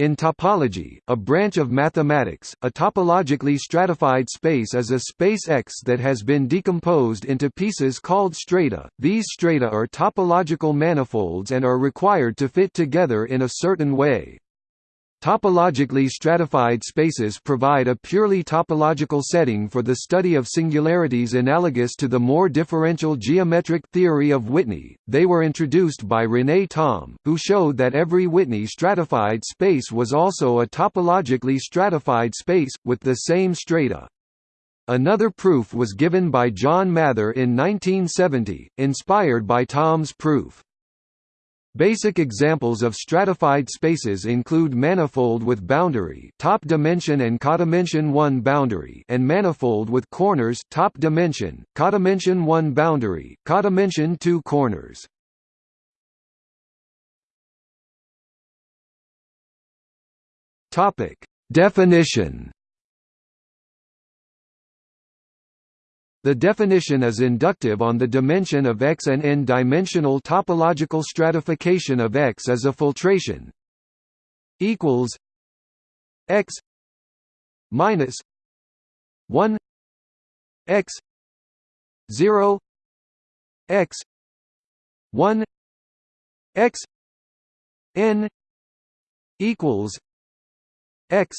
In topology, a branch of mathematics, a topologically stratified space is a space X that has been decomposed into pieces called strata. These strata are topological manifolds and are required to fit together in a certain way. Topologically stratified spaces provide a purely topological setting for the study of singularities analogous to the more differential geometric theory of Whitney. They were introduced by René Thom, who showed that every Whitney stratified space was also a topologically stratified space, with the same strata. Another proof was given by John Mather in 1970, inspired by Thom's proof. Basic examples of stratified spaces include manifold with boundary top dimension and codimension 1 boundary and manifold with corners top dimension, codimension 1 boundary, codimension 2 corners. Topic: Definition The definition is inductive on the dimension of X and n-dimensional topological stratification of X as a filtration equals X minus 1 X 0 X 1 X n equals X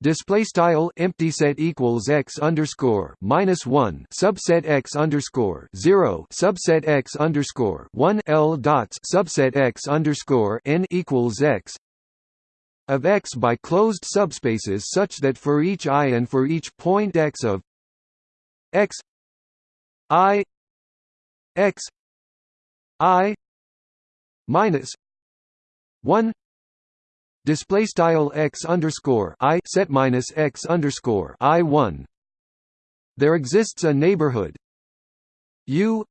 Display style empty set equals x underscore minus one subset x underscore zero subset x underscore one l dots subset x underscore n equals x of x by closed subspaces such that for each i and for each point x of x i x i minus one display style x underscore i set minus x underscore i one. There exists a neighborhood. U.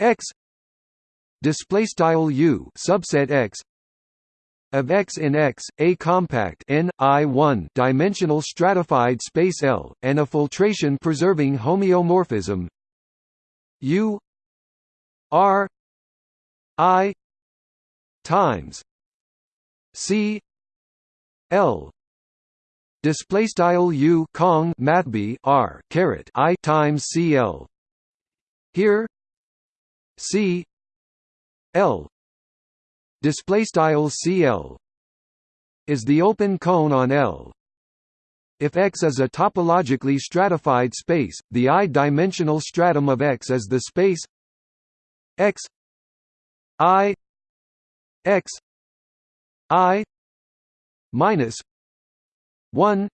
X. Display style u subset x. Of X in X, a compact n I one. Dimensional stratified space L, and a filtration preserving homeomorphism. U. R. I. times C L. Display style U Kong mathb R caret I times CL here C L. Display style CL is the open cone on L. If X is a topologically stratified space, the i-dimensional stratum of X is the space X I X i minus 1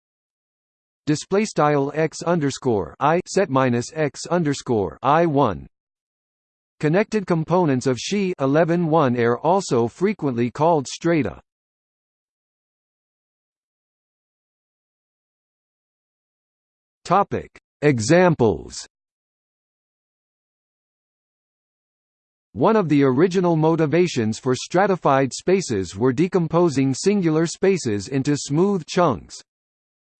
display style x underscore i set minus x underscore i 1 Connected components of Xi 11-1 are also frequently called strata. Topic Examples One of the original motivations for stratified spaces were decomposing singular spaces into smooth chunks.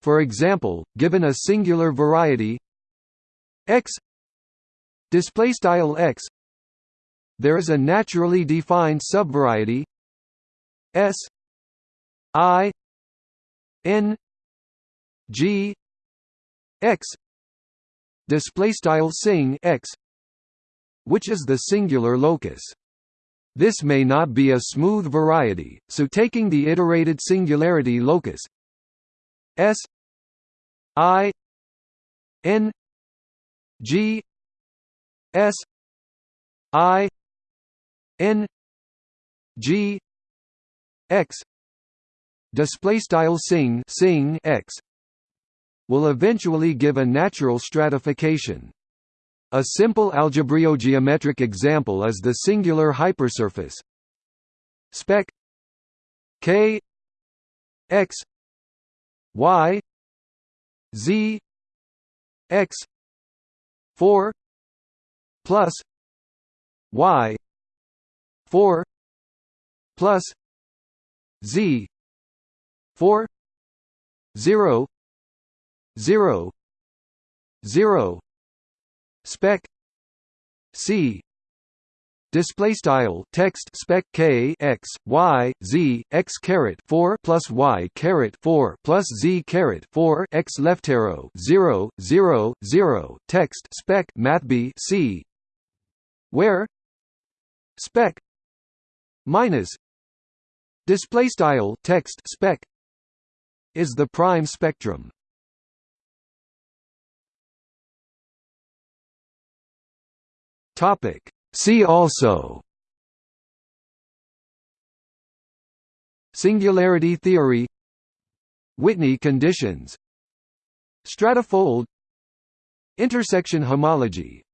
For example, given a singular variety x display style x there is a naturally defined subvariety s i n g x display style sing x which is the singular locus. This may not be a smooth variety, so taking the iterated singularity locus S I N G S I N G X display style sing sing X will eventually give a natural stratification. A simple algebraic-geometric example is the singular hypersurface. Spec k x y z x 4 plus y 4 plus z 4 0 0 0 spec c. Display style text spec k x y z x caret 4 plus y caret 4 plus z caret 4 x left arrow 0 0 0 text spec math b c. Where? Spec minus display style text spec is the prime spectrum topic. See also. Singularity theory. Whitney conditions. Stratifold. Intersection homology